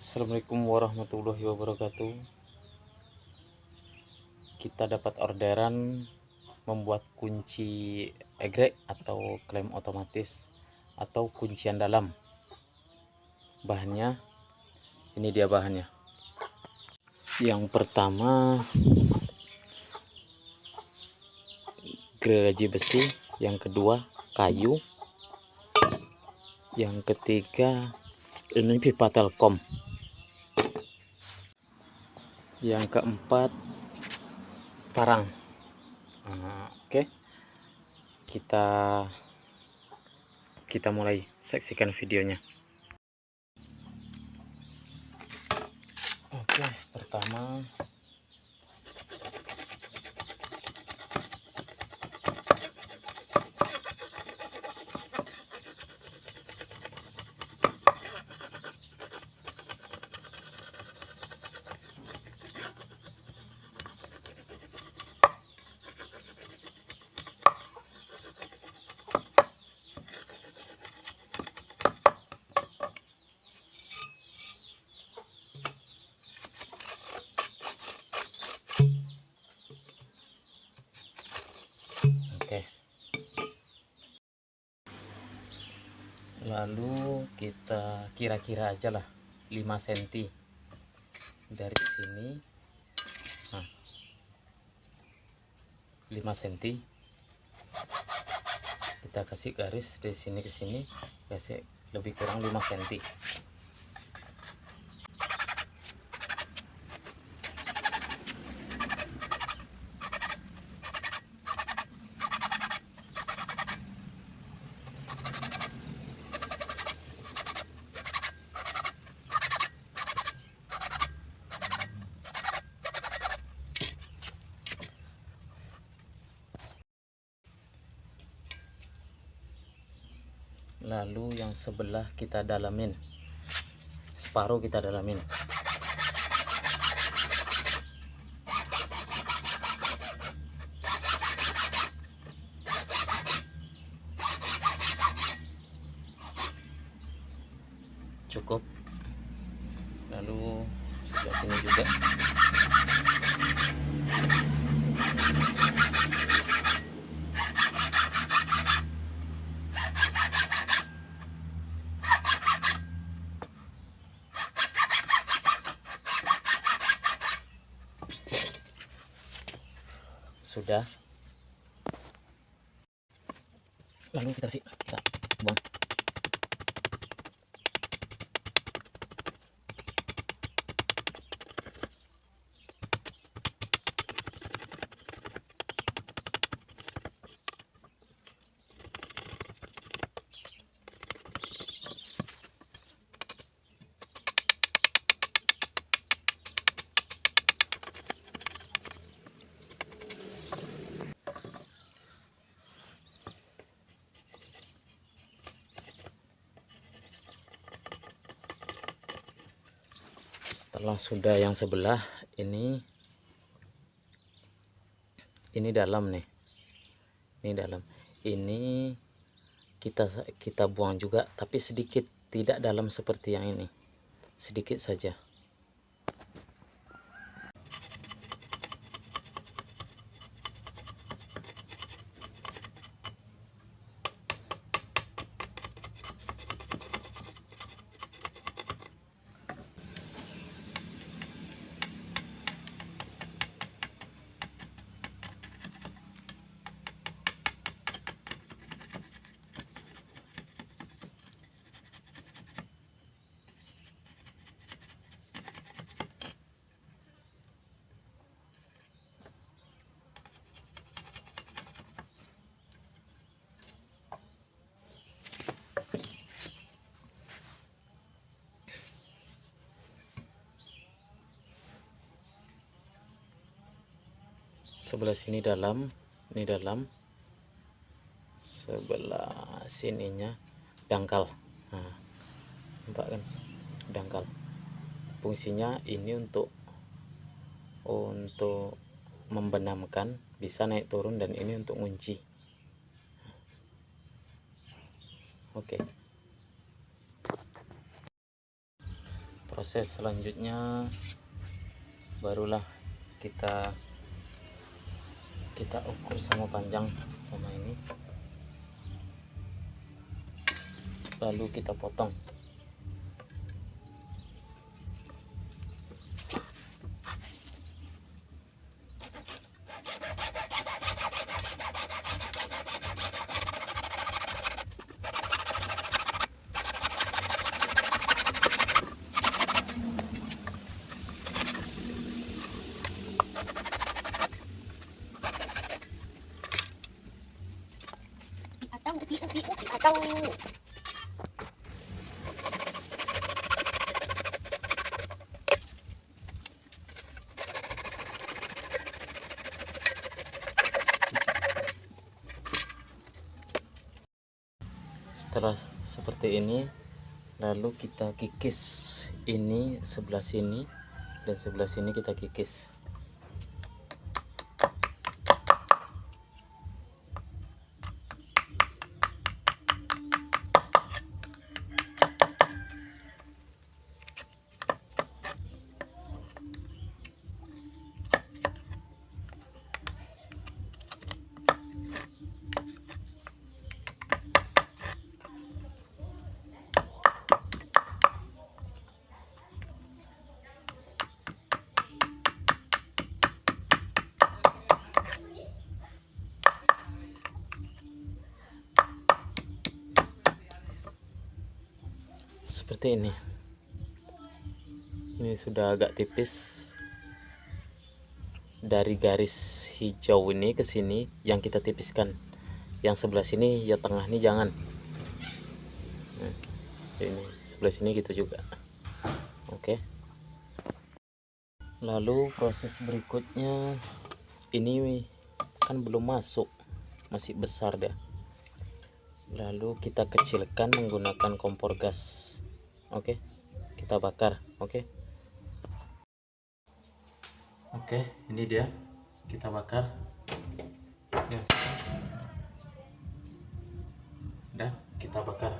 Assalamualaikum warahmatullahi wabarakatuh. Kita dapat orderan membuat kunci egrek atau klem otomatis atau kuncian dalam. Bahannya ini dia bahannya. Yang pertama gergaji besi. Yang kedua kayu. Yang ketiga ini pipa telkom yang keempat parang nah, oke. Okay. kita kita mulai saksikan videonya. Oke okay, pertama lalu kita kira-kira aja lah 5 cm dari sini. Nah, 5 cm kita kasih garis dari sini ke sini kasih lebih kurang 5 cm lalu yang sebelah kita dalamin. Separuh kita dalamin. Cukup. Lalu sebelah sini juga sudah. Lalu kita kasih kita buang setelah sudah yang sebelah ini ini dalam nih. Ini dalam. Ini kita kita buang juga tapi sedikit tidak dalam seperti yang ini. Sedikit saja sebelah sini dalam ini dalam sebelah sininya dangkal. Nah, nampak kan? Dangkal. Fungsinya ini untuk untuk membenamkan bisa naik turun dan ini untuk kunci oke. Proses selanjutnya barulah kita kita ukur sama panjang sama ini. Lalu kita potong setelah seperti ini lalu kita kikis ini sebelah sini dan sebelah sini kita kikis seperti ini. Ini sudah agak tipis. Dari garis hijau ini ke sini yang kita tipiskan. Yang sebelah sini ya tengah ini jangan. Nah, ini sebelah sini gitu juga. Oke. Lalu proses berikutnya ini kan belum masuk. Masih besar dia. Lalu kita kecilkan menggunakan kompor gas oke kita bakar oke? Oke ini dia. Kita bakar. Ya. udah kita bakar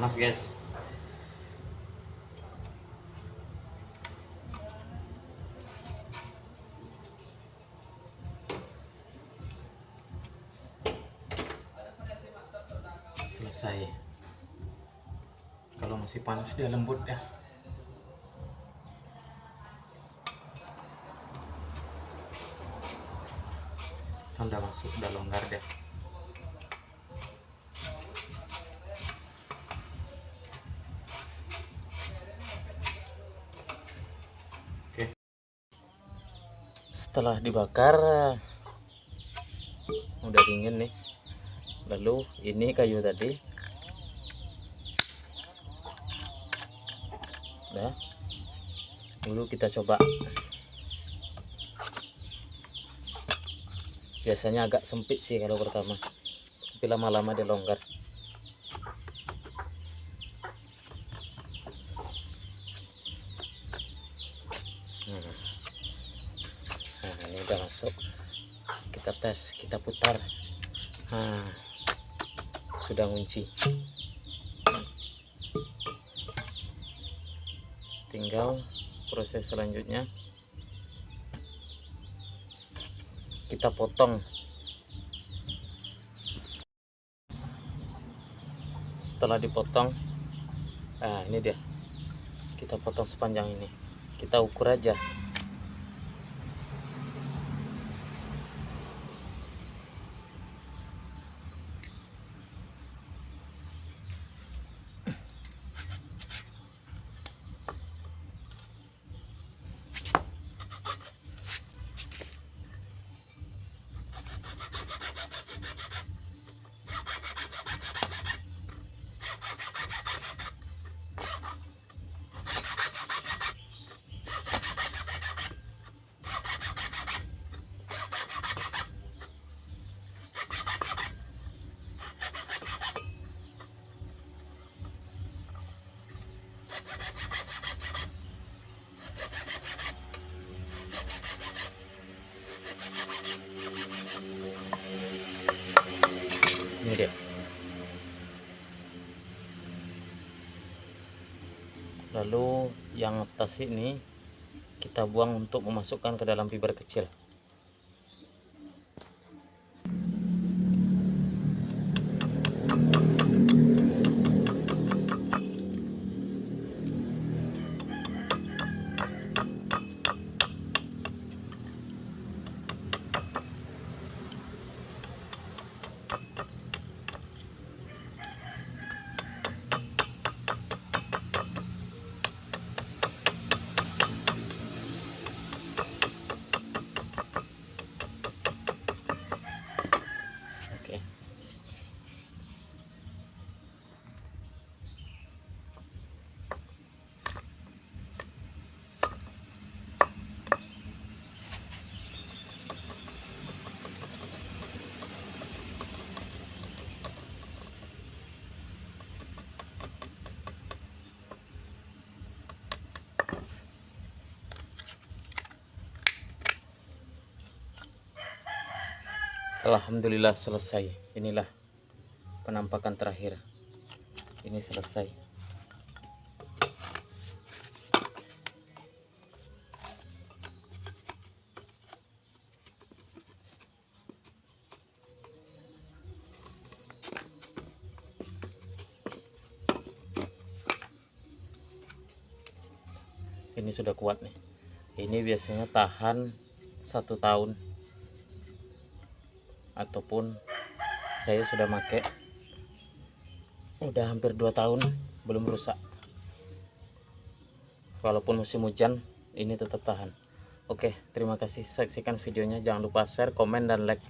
panas guys. Selesai. Kalau masih panas dia lembut ya. Udah masuk udah longgar deh Setelah dibakar udah dingin nih. Lalu ini kayu tadi. Nah. Dulu kita coba. Biasanya agak sempit sih kalau pertama. Tapi lama-lama dia longgar. Udah masuk. Kita tes, kita putar. Nah, sudah ngunci. Tinggal proses selanjutnya kita potong. Setelah dipotong, nah ini dia. Kita potong sepanjang ini kita ukur aja lalu yang atas ini kita buang untuk memasukkan ke dalam fiber kecil oke Alhamdulillah selesai. Inilah penampakan terakhir. Ini selesai. Ini sudah kuat nih. Ini biasanya tahan satu tahun ataupun saya sudah make udah hampir dua tahun belum rusak. Walaupun musim hujan ini tetap tahan. Oke terima kasih. Saksikan videonya. Jangan lupa share komen dan like